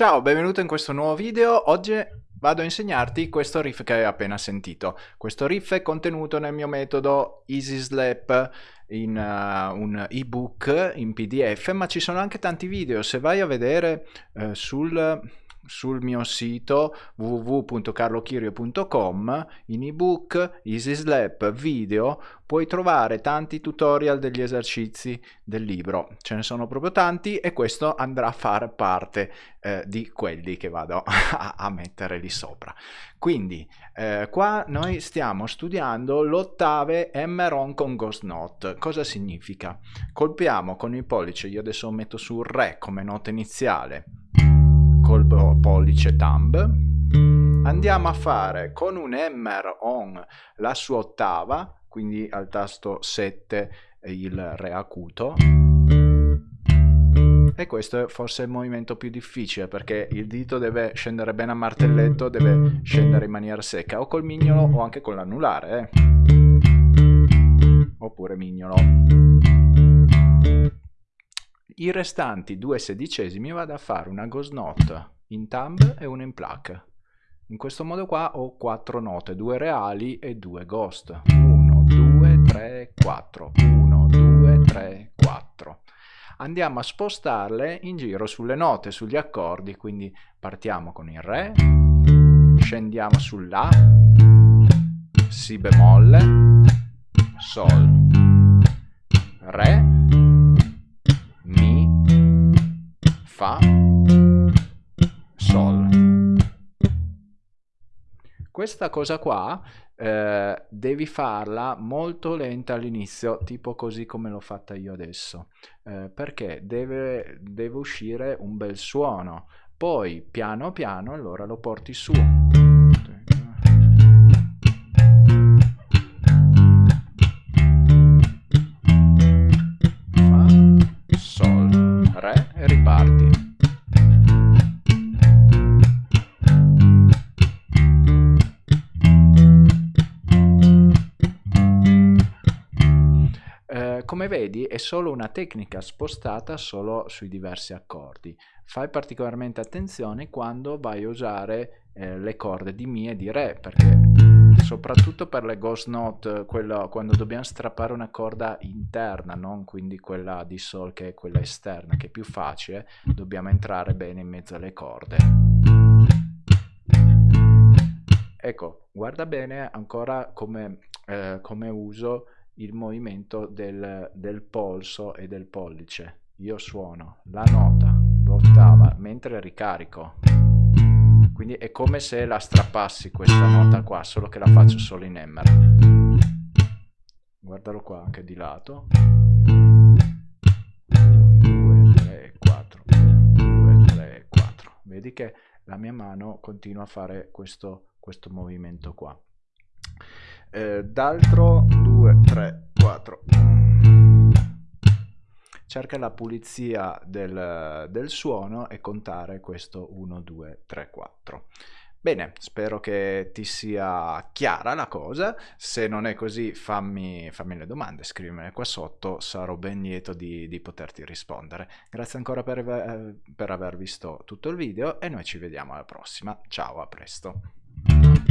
Ciao, benvenuto in questo nuovo video. Oggi vado a insegnarti questo riff che hai appena sentito. Questo riff è contenuto nel mio metodo Easy Slap in uh, un ebook in pdf, ma ci sono anche tanti video. Se vai a vedere uh, sul sul mio sito www.carlochirio.com in ebook, easy slap, video puoi trovare tanti tutorial degli esercizi del libro. Ce ne sono proprio tanti e questo andrà a fare parte eh, di quelli che vado a, a, mettere lì sopra. Quindi eh, qua noi stiamo studiando l'ottave Emeron con Ghost Note. Cosa significa? colpiamo con il pollice io adesso metto sul Re come nota iniziale col pollice thumb. Andiamo a fare con un hammer on la sua ottava quindi al tasto 7 il re acuto. E questo è forse il movimento più difficile perché il dito deve scendere bene a martelletto deve scendere in maniera secca o col mignolo o anche con l'anulare eh. oppure mignolo i restanti due sedicesimi vado a fare una ghost note in thumb e una in pluck. In questo modo qua ho quattro note, due reali e due ghost. 1, 2, 3, 4. 1, 2, 3, 4. Andiamo a spostarle in giro sulle note, sugli accordi, quindi partiamo con il Re, scendiamo sull'A, Si bemolle, Sol, Re, Fa, Sol. Questa cosa qua eh, devi farla molto lenta all'inizio, tipo così come l'ho fatta io adesso, eh, perché deve, deve uscire un bel suono. Poi piano piano allora lo porti su. Come vedi è solo una tecnica spostata solo sui diversi accordi. Fai particolarmente attenzione quando vai a usare eh, le corde di Mi e di Re, perché soprattutto per le ghost note, quello, quando dobbiamo strappare una corda interna, non quindi quella di Sol che è quella esterna, che è più facile, dobbiamo entrare bene in mezzo alle corde. Ecco, guarda bene ancora come, eh, come uso il movimento del, del polso e del pollice. Io suono la nota, l'ottava, mentre ricarico. Quindi è come se la strappassi questa nota qua, solo che la faccio solo in emmer. Guardalo qua anche di lato. 1, 2, 3, 4. 1, 2, 3, 4. Vedi che la mia mano continua a fare questo, questo movimento qua eh, d'altro 2 3 4 cerca la pulizia del, del suono e contare questo 1 2 3 4 Bene, spero che ti sia chiara la cosa, se non è così fammi, fammi le domande, scrivimele qua sotto, sarò ben lieto di, di poterti rispondere. Grazie ancora per, per aver visto tutto il video e noi ci vediamo alla prossima, ciao, a presto.